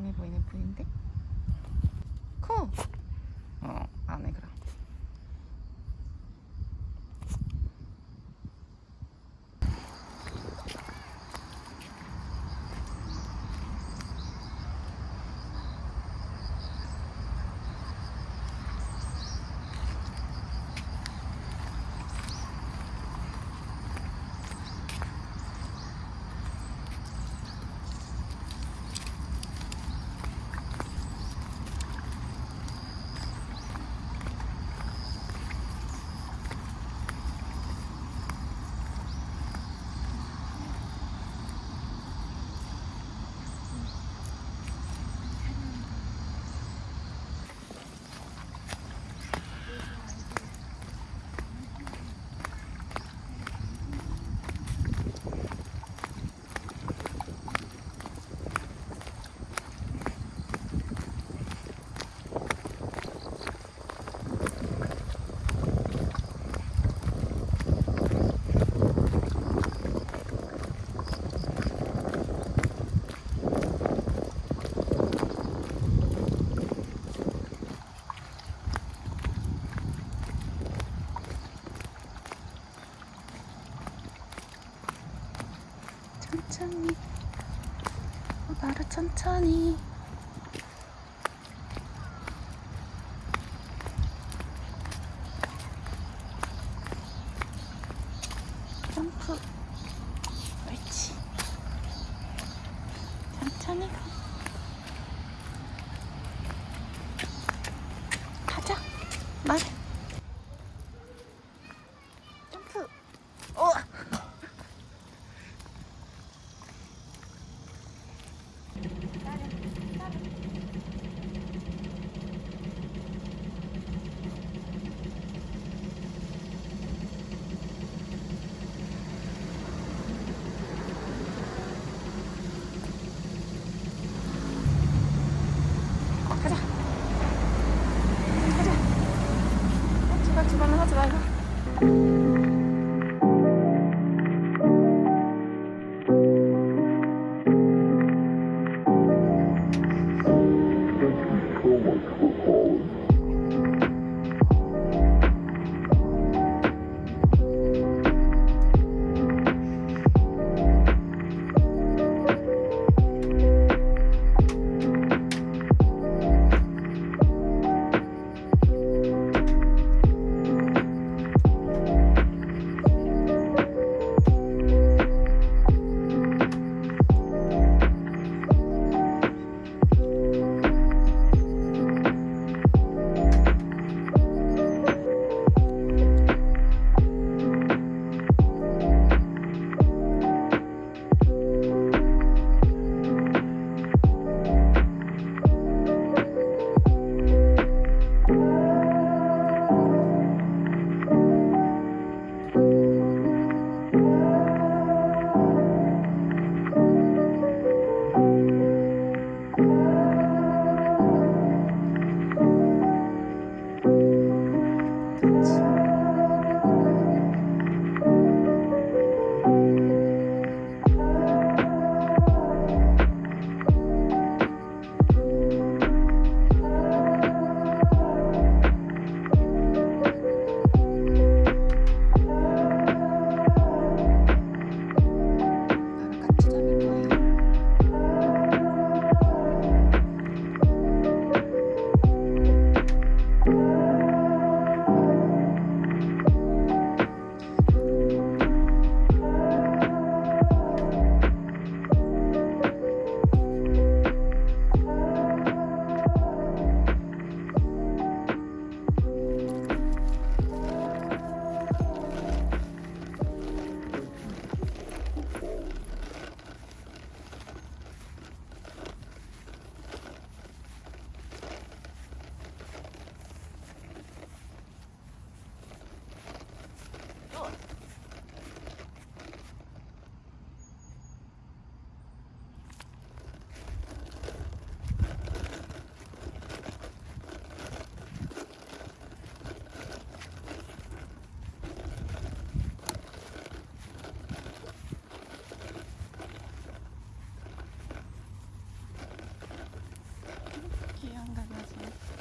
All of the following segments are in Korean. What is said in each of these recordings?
불쌍해 보이는 V인데? 코. 어, 안 해, 그럼. 천천히. 어, 나를 천천히. 점프. 옳지. 천천히 가. 가자. 말 귀여운 강아지?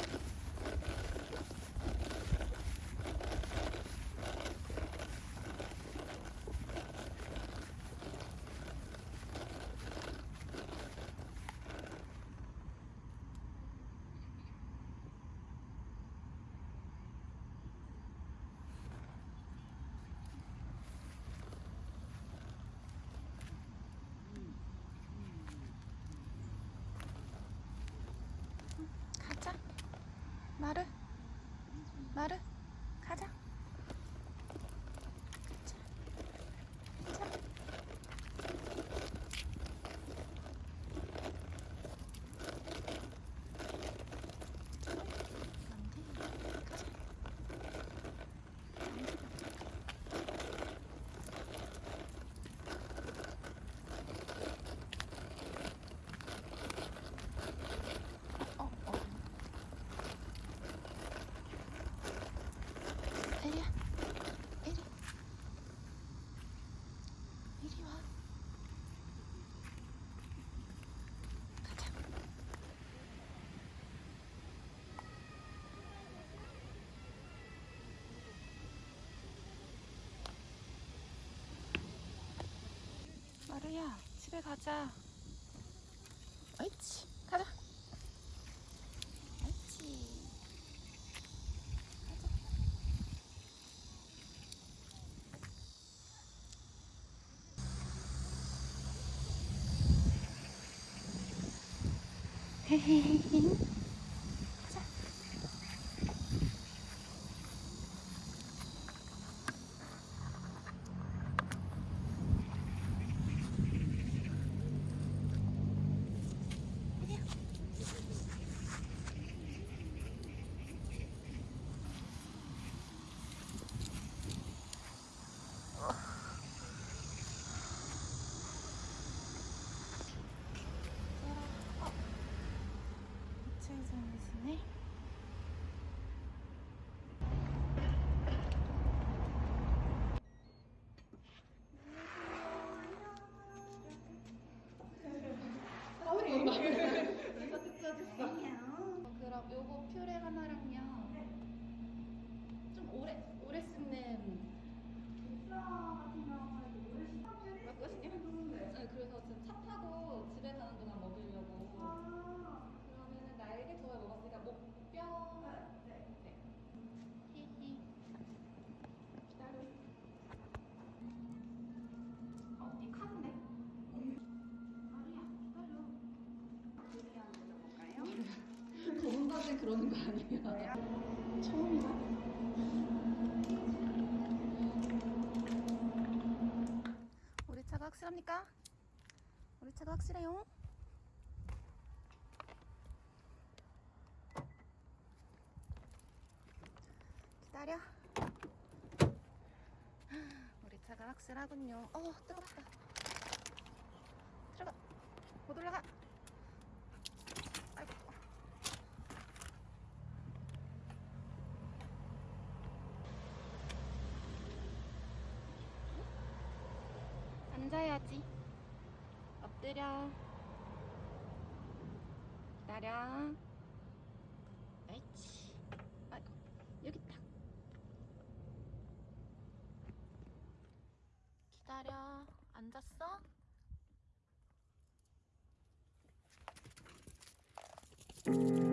마루야, 집에 가자. 옳지, 가자. 옳지. 가자. 헤헤헤. 가 이층에서네 그러는 거 아니에요? 처음이다. 우리 차가 확실합니까? 우리 차가 확실해요? 기다려. 우리 차가 확실하군요. 어, 뜨겁다. 들어가. 못 올라가. 앉아야지. 엎드려. 기다려. 옳지. 아이고, 여기 있다. 기다려. 앉았어? 음.